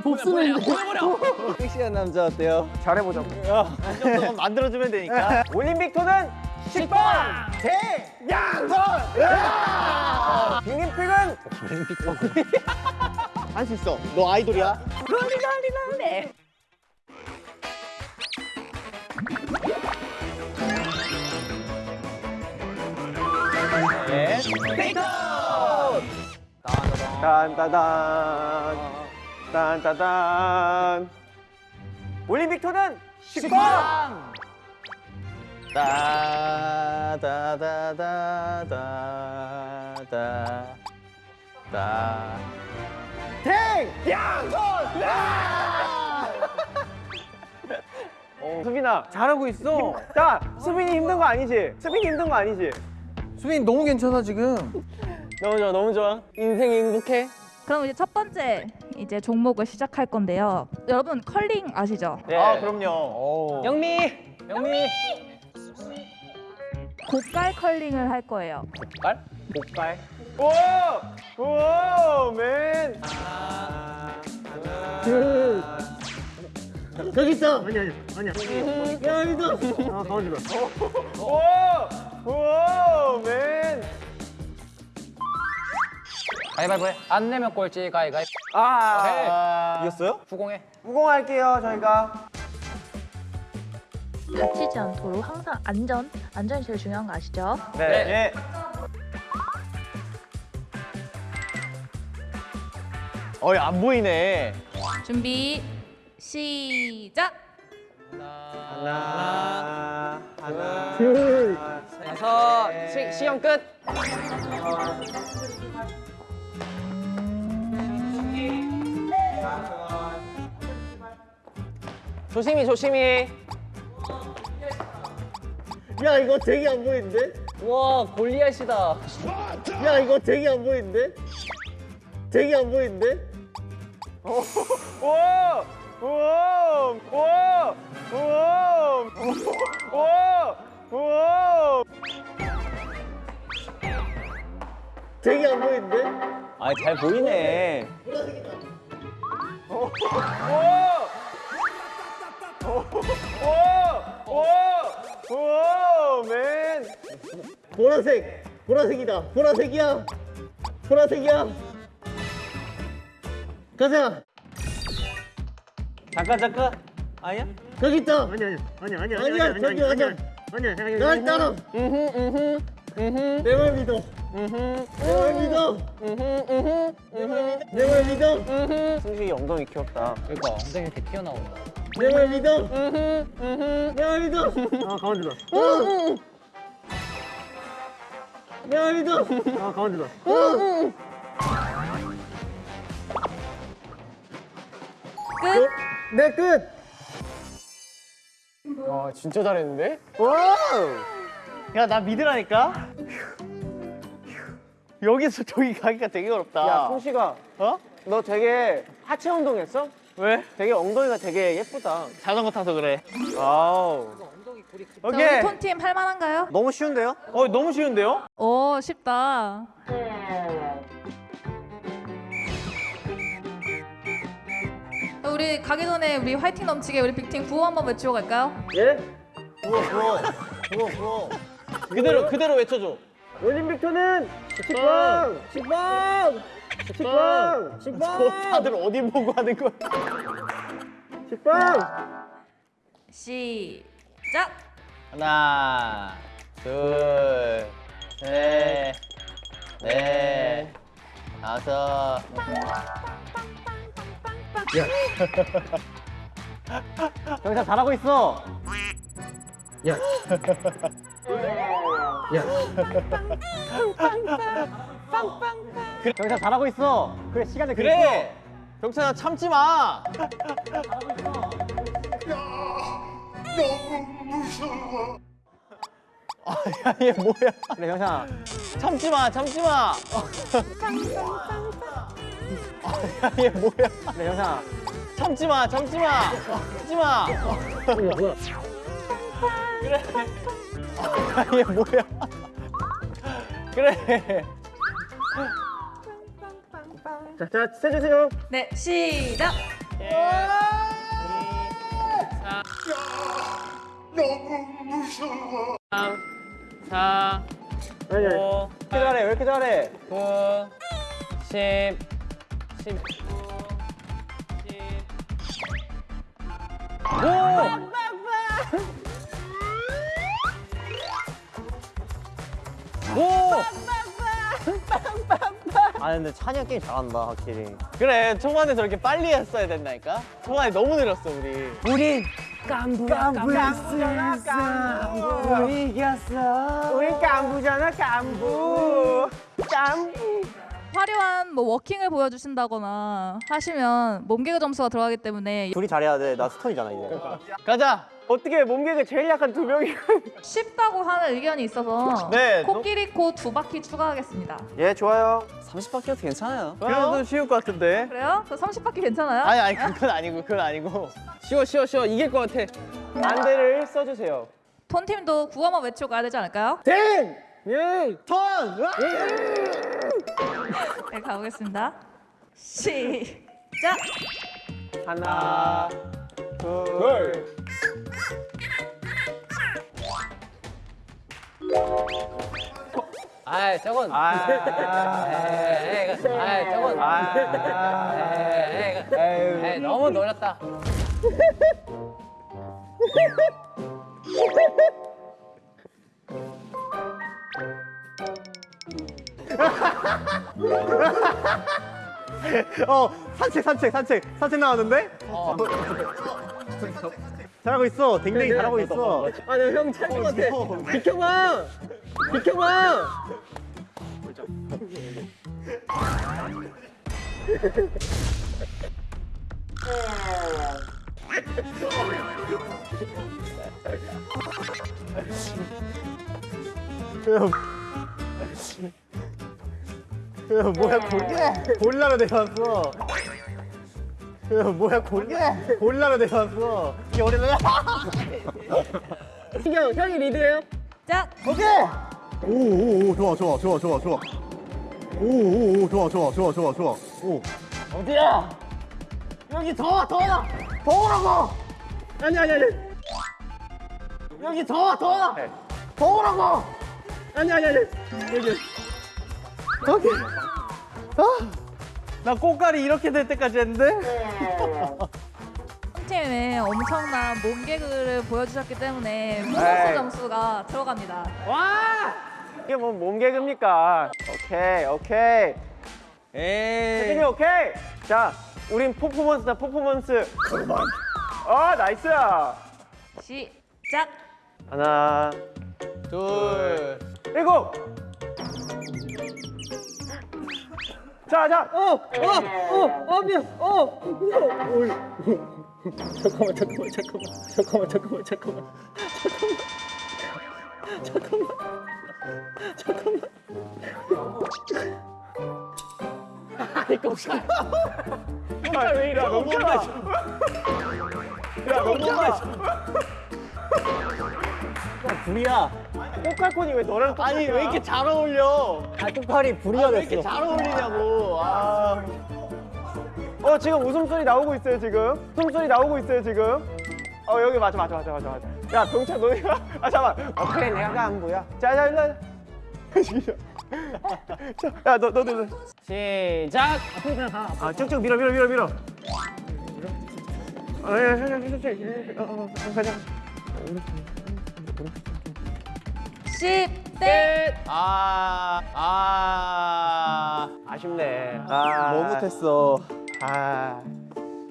복수는 보내버려. 섹시한 남자 어때요? 잘해보자고. 이 정도만 만들어주면 되니까. 올림픽 토는 식빵 대양선. 빅림픽은 할수 있어. 너 아이돌이야. 예. 페이터! 딴따단 딴따단 올림픽 토는 식빵! 따다다다다다 태양선! 수빈아 잘하고 있어 자 수빈이 힘든 거 아니지? 수빈이 힘든 거 아니지? 수빈 너무 괜찮아 지금. 너무 좋아 너무 좋아 인생이 행복해 그럼 이제 첫 번째 이제 종목을 시작할 건데요. 여러분 컬링 아시죠? 네. 아 그럼요 영미 영미 고깔 컬링을 할 거예요. 복갈? 복갈 오! 오! 맨 저기 있어. 아니 아니 아니야. 야 여기도. 아 가만히 봐. 오! 오! 맨 가위바위보 해. 안 내면 꼴찌 가위가위. 아, 이겼어요? 후공해 후공할게요 저희가 다치지 않도록 항상 안전, 안전이 제일 중요한 거 아시죠? 네, 예. 어이 안 보이네 준비 시작. 하나 하나 여섯. 시, 시험 끝. 조심히 조심히 야 이거 되게 안 보이는데? 와 골리앗이다. 야 이거 되게 안 보이는데? 되게 안 보이는데? 오! 오! 오! 오! 오! 오! 되게 안 보이는데? 아, 잘 보이네. 오! 오! 오! 오! 오! 맨! 보라색. 보라색이다. 보라색이야. 보라색이야. 가자. 잠깐 잠깐. 아니야? 저기 있다. 아니 아니 아니 아니 아니야. 아니야 저기 아니야. 아니야 아니야. 날 따라. 내말 믿어. 내말 믿어. 내말 믿어. 승식이 엉덩이 귀엽다. 그러니까 엉덩이 이렇게 튀어나온다. 내말 믿어. 내말 믿어. 아 가만히 봐. 내말 믿어. 아 가만히 봐. 끝. 내 끝. 와, 진짜 잘했는데? 야나 믿으라니까. 여기서 저기 가기가 되게 어렵다. 야, 승식아. 어? 너 되게 하체 운동했어? 왜? 되게 엉덩이가 되게 예쁘다. 자전거 타서 그래. 아우. 자, 오케이. 우리 톤팀 할 만한가요? 너무 쉬운데요? 어, 너무 쉬운데요? 오 쉽다. 우리 가기 전에 우리 화이팅 넘치게 우리 빅팀 구호 한번 외치고 갈까요? 예? 부어, 부어. 부어, 부어. 그대로, 그대로 외쳐줘. 올림픽 토는 식빵! 식빵! 식빵! 식빵! 다들 어디 보고 하는 거야? 식빵! 시작. 하나, 둘, 셋, 넷, 다섯. 경찰 잘하고 있어. 야. 야. 그래, 경찰 잘하고 있어. 그래 시간을 그래. 경찰아 참지 마. 아, 야, 얘 뭐야? 그래, 경찰아. 참지 마, 참지 마. 아, 야, 얘 뭐야? 그래, 경찰아. 참지 마, 참지 마. 참지 마. 뭐야? 그래. 아, 얘 뭐야? 그래. 자, 자, 세주세요. 네 시작. 사, 아니, 아니. 오, 왜 이렇게 잘해? 왜 이렇게 잘해? 십. 아 근데 찬이 형 게임 잘한다 확실히. 그래 초반에 저렇게 빨리 했어야 된다니까. 초반에 너무 느렸어 우리. 우리 깐부야 깐부야 깐부. 우리 이겼어. 우리 깐부잖아 깐부. 깐부. 화려한 뭐 워킹을 보여주신다거나 하시면 몸개그 점수가 들어가기 때문에 둘이 잘해야 돼. 나 스톤이잖아 이제. 가자. 어떻게 몸개그 제일 약한 두 명이? 쉽다고 하는 의견이 있어서 네, 코끼리 코 두 바퀴 추가하겠습니다. 예 좋아요. 30바퀴도 괜찮아요. 그래도 쉬울 것 같은데. 그래요? 저 30바퀴 괜찮아요? 아니 아니 그건 아니고 그건 아니고. 쉬워 쉬워 쉬워 이길 것 같아. 안대를 써주세요. 톤팀도 구호만 외치고 가야 되지 않을까요? 땡! 예! 턴! 네, 가보겠습니다. 시작! 하나, 둘. 아, 저건. 아, 에이, 아, 저건. 에이, 이거, 에이, 너무 노렸다. 어, 산책, 산책, 산책, 산책 나왔는데? 어. 잘하고 있어. 댕댕이 잘하고 있어. 아니, 형 찰것 같아. 비켜봐! 비켜봐! 야, 뭐야 골 골라로 내려왔어. 야, 뭐야 골 골라로 내려왔어. 이게 어디나? 신경 형이 리드해요. 짝! 오오오 좋아 좋아 좋아 좋아 좋아. 오오오 좋아 좋아 좋아 좋아 좋아. 오. 어디야? 여기 더워 더워 더우라고. 아니 아니 아니. 여기 더워 더워 더우라고. 아니 아니 아니 여기. 여기. 아. 나 꽃갈이 이렇게 될 때까지 했는데? 톤팀에 엄청난 몸개그를 보여주셨기 때문에 보너스. 점수가 들어갑니다. 와! 이게 뭐 몸개그입니까? 오케이, 오케이. 에이. 세준이 오케이. 자, 우린 퍼포먼스다, 퍼포먼스. 그만. 어, 나이스. 시작! 하나, 둘, 일곱. 자, 자. 어, 어, 어, 어, 미안. 어, 어. 잠깐만, 잠깐만, 잠깐만, 잠깐만, 잠깐만, 잠깐만. 아, 왜 이래? 너무 야, 너무 야, 불이야. 꽃갈콘이 왜 너랑 똑같아? 아니, 왜 이렇게 잘 어울려? 아, 꽃갈이 불이가 됐어. 왜 이렇게 잘 어울리냐고. 아. 어, 지금 웃음소리 나오고 있어요, 지금. 웃음소리 나오고 있어요, 지금. 어, 여기 맞아, 맞아, 맞아, 맞아, 맞아. 야, 병찬, 너희가. 아, 잠깐만. 어, 그래, 내가 안 보여. 자, 자, 일로 야, 너, 너, 너, 너. 시작! 아, 쭉쭉 밀어, 밀어, 밀어, 밀어. 아, 야, 야, 야, 야, 야, 야, 어, 어, 어, 가자. 10대 끝! 아, 아, 아쉽네. 아, 뭐 못했어. 아,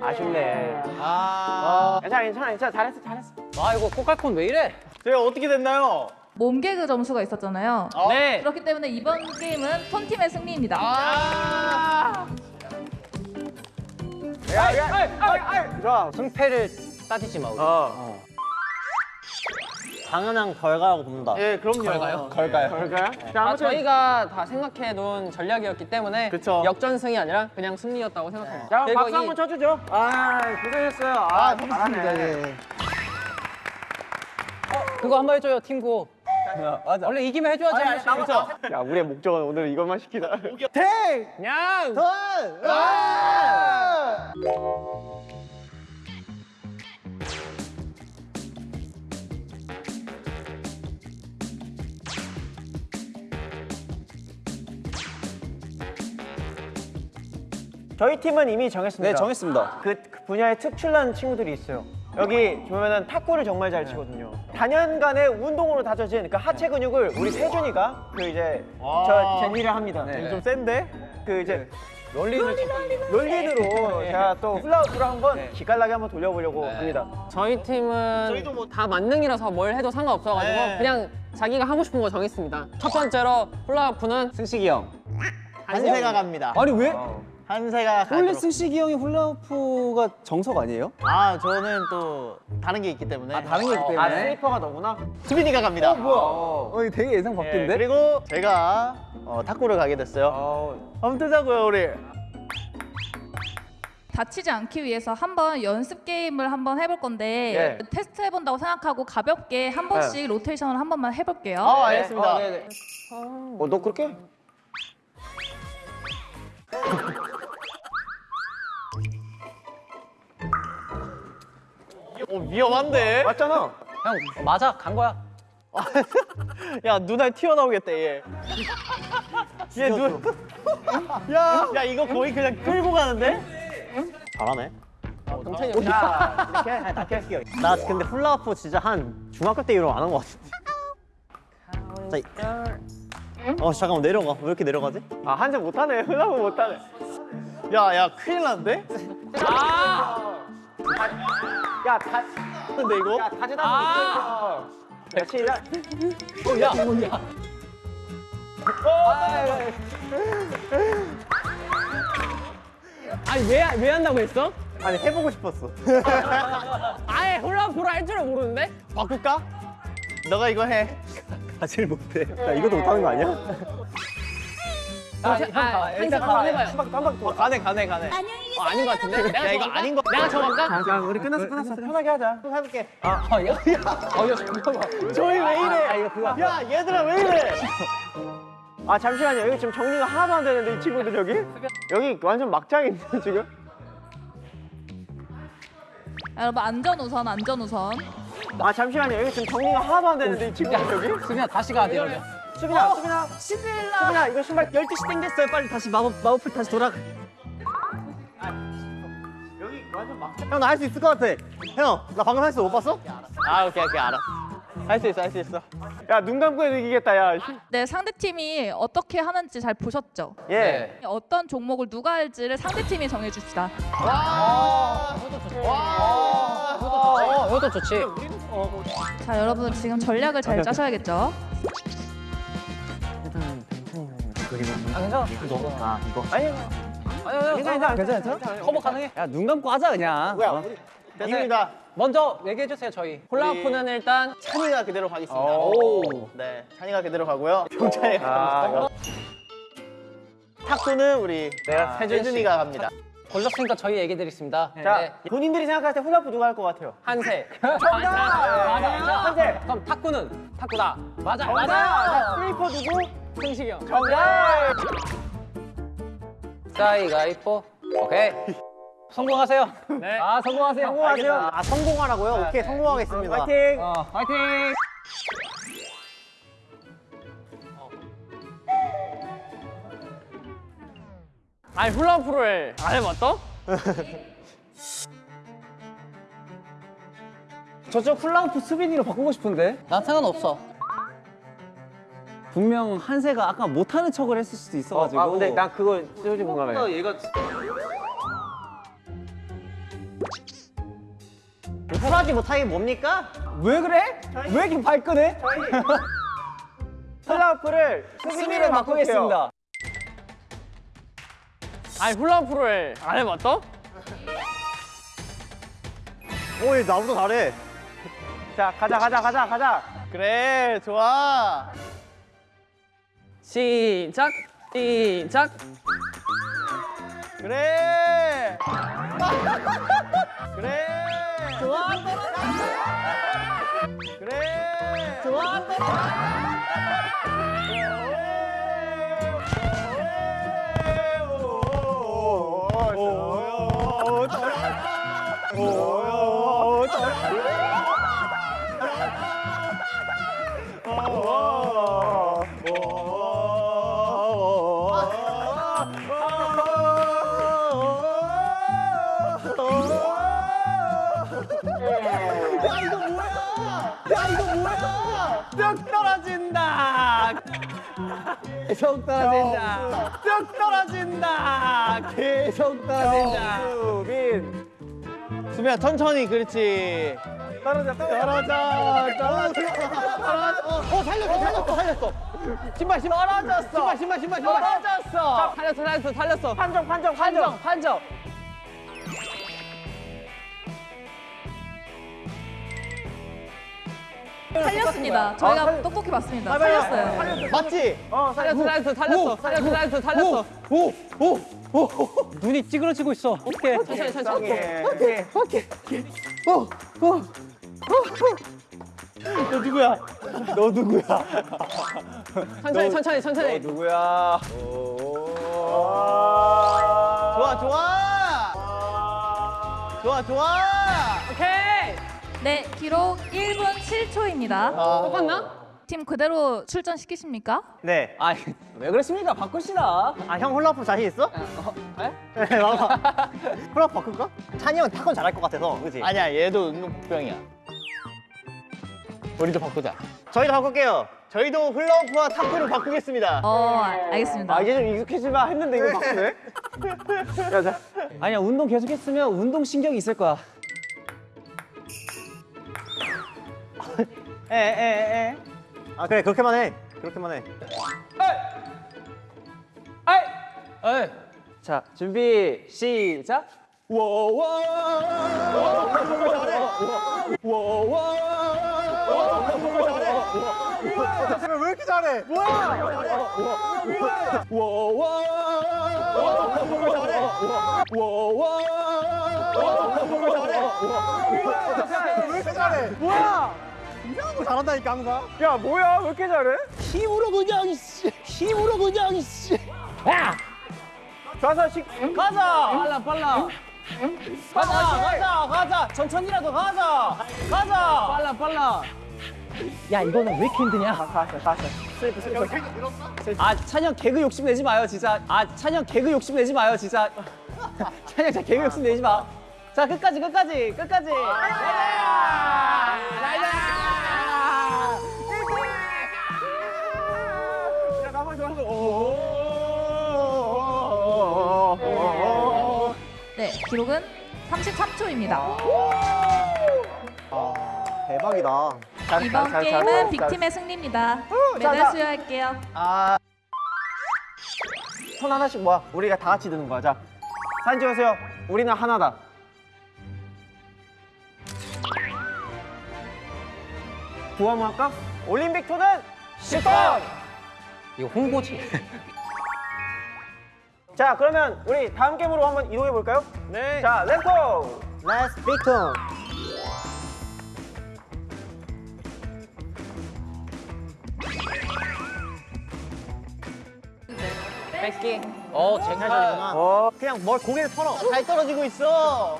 아쉽네. 아, 괜찮아, 괜찮아, 괜찮아. 잘했어, 잘했어. 아, 이거 꽃갈콘 왜 이래? 제가 어떻게 됐나요? 몸개그 점수가 있었잖아요. 네. 그렇기 때문에 이번 게임은 톤팀의 승리입니다. 아, 야, 야, 야, 야, 야, 좋아. 승패를 따지지 마, 우리. 어. 당연한 결과라고 봅니다. 예, 그럼요. 걸까요? 걸까요? 걸까요? 자, 아, 아무튼 저희가 다 생각해 놓은 전략이었기 때문에 그쵸. 역전승이 아니라 그냥 승리였다고 생각합니다. 자, 박수 이- 한번 쳐주죠. 아, 고생했어요. 아, 잘하네. 그거 한 번 해줘요, 팀구. 맞아. 원래 이기면 해줘야지. 아니, 아니, 한 번씩. 야, 우리의 목적은 오늘 이것만 시키다. 탱! 그냥 턴! 저희 팀은 이미 정했습니다. 네, 정했습니다. 그, 그 분야에 특출난 친구들이 있어요. 여기 보면은 탁구를 정말 잘 치거든요. 단연간의 운동으로 다져진 그 하체 근육을 우리 세준이가 그 이제 저 제니를 합니다. 네. 좀 센데 그 이제 롤린을 롤린으로 제가 또 훌라후프를 한번 기깔나게 한번 돌려보려고 합니다. 저희 팀은 뭐다 만능이라서 뭘 해도 상관없어가지고 네. 그냥 자기가 하고 싶은 거 정했습니다. 첫 번째로 훌라후프는 승식이 형. 한세가 갑니다. 아니 왜? 한세가 원래. 승식이 형이 훌라후프가 정석 아니에요? 아 저는 또 다른 게 있기 때문에. 아, 다른 게 있기 아, 때문에? 슬리퍼가 너구나. 수빈이가 갑니다. 어, 이거 되게 예상 예, 밖인데? 그리고 제가 어, 탁구를 가게 됐어요. 어, 한번 뜨자고요 우리. 다치지 않기 위해서 한번 연습 게임을 한번 해볼 건데 예. 테스트 해본다고 생각하고 가볍게 한 번씩 로테이션을 한 번만 해볼게요. 아 알겠습니다. 어, 네네. 어, 너 그렇게? 어, 위험한데? 맞잖아. 형 맞아 간 거야. 야, 눈알 튀어나오겠다, 얘. 얘 눈. 야, 야, 이거 거의 그냥 끌고 가는데? 잘하네. 동찬이 형. 자, 이렇게? 이렇게 할게요. 나 근데 훌라후프 진짜 한 중학교 때 이후로 안 한 것 같은데. 자, 이- 어, 잠깐만, 내려가. 왜 이렇게 내려가지? 아, 한자 못하네. 훌라후프 못하네. 야, 야, 큰일 났는데? 아! 야, 다. 근데 이거? 야, 다지다 아! 야, 시작. 어, 야, 야. 아니 왜 왜 한다고 했어? 아니, 해보고 싶었어. 아예 훌라후프를 할 줄을 모르는데? 바꿀까? 너가 이거 해. 가지를 못해. 야, 이것도 못하는 거 아니야? 아, 아, 한번 한번 해봐요. 한방 더. 가네, 가네, 가네. 어, 아닌 것 같은데? 내가 야, 이거? 아닌 거. 내가 정할까? 자, 우리 끝났어, 끝났어. 편하게 하자. 또 해볼게. 아, 야, 야, 어, 야, 잠깐만. 저희 왜 이래? 아, 이거 그거. 야, 얘들아 왜 이래? 아, 잠시만요. 여기 지금 정리가 하나도 안 되는데 이 친구들 여기? 여기 완전 막장인데 지금? 여러분 안전 우선 안전 우선. 아, 잠시만요. 여기 지금 정리가 하나도 안 되는데 이 친구들 여기? 수빈아 다시 가야 돼 이러면. 수빈아, 수빈아. 수빈아, 이거 신발 12시 땡겼어요. 빨리 다시 마법, 마법풀 다시 돌아. 여기 완전 막장. 형, 나 할 수 있을 것 같아. 형, 나 방금 했어. 못 봤어? 아, 오케이, 오케이, 알았어. 할 수 있어, 할 수 있어. 야, 눈 감고 해도 이기겠다, 야. 네 상대 팀이 어떻게 하는지 잘 보셨죠? 예. 어떤 종목을 누가 할지를 상대 팀이 정해줍시다. 어, 이것도 좋지. 자 여러분 지금 전략을 잘 짜셔야겠죠? 아, 괜찮아. 아, 이거. 아니, 아니, 괜찮아, 괜찮아, 괜찮아. 커버 가능해. 야, 눈 감고 하자, 그냥. 뭐야? 어? 이깁니다. 먼저 얘기해 주세요 저희. 훌라후프는 일단 찬이가 그대로 가겠습니다. 오. 네, 찬이가 그대로 가고요. 경찬이가 갑니다. 탁구는 우리 세준 씨. 세준이가 갑니다. 걸렸으니까 저희 얘기 드리겠습니다. 자, 네. 본인들이 생각할 때 훌라프 누가 할 것 같아요? 한세. 정답! 맞아. 한세. 그럼 탁구는 탁구다. 맞아. 정답! 자, 슬리퍼 누구? 승식이 형. 정답! 가위가위뽀. 오케이. 성공하세요. 네. 아, 성공하세요. 성공하세요. 아, 성공하라고요? 오케이, 성공하겠습니다. 화이팅! 어, 화이팅. 아니 훌라후프를 안 해봤어? 저쪽 훌라후프 수빈이로 바꾸고 싶은데? 난 상관없어. 분명 한세가 아까 못하는 척을 했을 수도 있어가지고. 아, 근데 나 그거 솔직히 공감해. 얘가 훌하지 못하게 뭡니까? 왜 그래? 왜 이렇게 발끈해? 훌라프를 수빈이로 바꾸겠습니다. 아니 훌라후프를 안 해봤어? 오, 얘 나보다 잘해. 자, 가자, 가자, 가자, 가자. 그래, 좋아. 시작. 시작. 그래. 그래. 좋아. 그래. 좋아. 계속 떨어진다. 뚝 떨어진다. 계속 떨어진다. 수빈. 수빈아 천천히 그렇지. 떨어져 떨어져 떨어져 떨어져. 어 살렸어 살렸어 살렸어. 신발 신발 떨어졌어. 신발 신발 신발 신발 떨어졌어. 살렸어 살렸어 살렸어. 판정 판정 판정 판정. 살렸습니다. 저희가 똑똑히 봤습니다. 살렸어요. 맞지? 어 살렸어 살렸어 살렸어 살렸어 살렸어 살렸어. 오 오 오 눈이 찌그러지고 있어. 어떻게? 천천히 천천히. 오케이 오케이. 오오 너 누구야? 너 누구야? 천천히 천천히 천천히. 누구야? 좋아 좋아. 좋아 좋아. 오케이. 네, 기록 1분 7초입니다. 똑같나? 팀 그대로 출전시키십니까? 네. 아, 왜 그러십니까? 바꿉시다. 아형 훌라후프 자신 있어? 에? 네, 와봐. 훌라후프 바꿀까? 찬이 형 탁구 잘할 것 같아서, 그지? 아니야, 얘도 운동병이야. 우리도 바꾸자. 저희도 바꿀게요. 저희도 훌라후프와 탁구를 바꾸겠습니다. 어, 알겠습니다. 이제 좀 익숙해지나 했는데 이거 바꾸네? 야, 자. 아니야, 운동 계속했으면 운동 신경이 있을 거야. 에, 에, 에. 아, 그래, 그렇게만 해. 그렇게만 해. 에이! 자, 준비, 시작. 왜 이렇게 잘해? 뭐야? 이상한 거 잘한다니까 항상. 야, 뭐야? 왜 이렇게 잘해? 힘으로 그냥, 이씨. 힘으로 그냥, 이씨. 야! 좌서 식. 가자! 빨라, 빨라. 가자, 가자, 가자. 천천히라도 가자. 가자. 빨라, 빨라. 야, 이거는 왜 이렇게 힘드냐? 가자, 가자. 슬리프, 슬리프. 아, 찬영 개그 욕심 내지 마요, 진짜. 아, 찬영 개그 욕심 내지 마요, 진짜. 찬영 진짜 개그 욕심 내지 마. 자, 끝까지, 끝까지, 끝까지. 네, 기록은 33초입니다. 대박이다. 이번 게임은 빅팀의 승리입니다. 메달 수여할게요. 아. 손 하나씩 모아. 우리가 다 같이 드는 거야. 자, 사진 찍으세요. 우리는 하나다. 구호 한번 할까? 올림픽 토는 10번! 이거 홍보지. 자, 그러면 우리 다음 게임으로 한번 이동해 볼까요? 네. 자, let's go! let's 빅톤! 뺏기. 어, 쟁탈전이구나. 어, 그냥 뭘 고개를 털어. 잘 떨어지고 있어.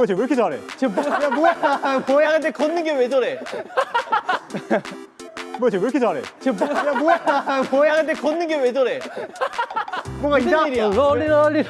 뭐야 쟤 왜 이렇게 잘해? 쟤 뭐야, 야, 뭐야, 뭐야, 근데 걷는 게 왜 저래? 뭐야 쟤 왜 이렇게 잘해? 쟤 뭐야, 야, 뭐야, 뭐야, 근데 걷는 게 왜 저래? 뭔가 이상한 일이야. 롤리 롤리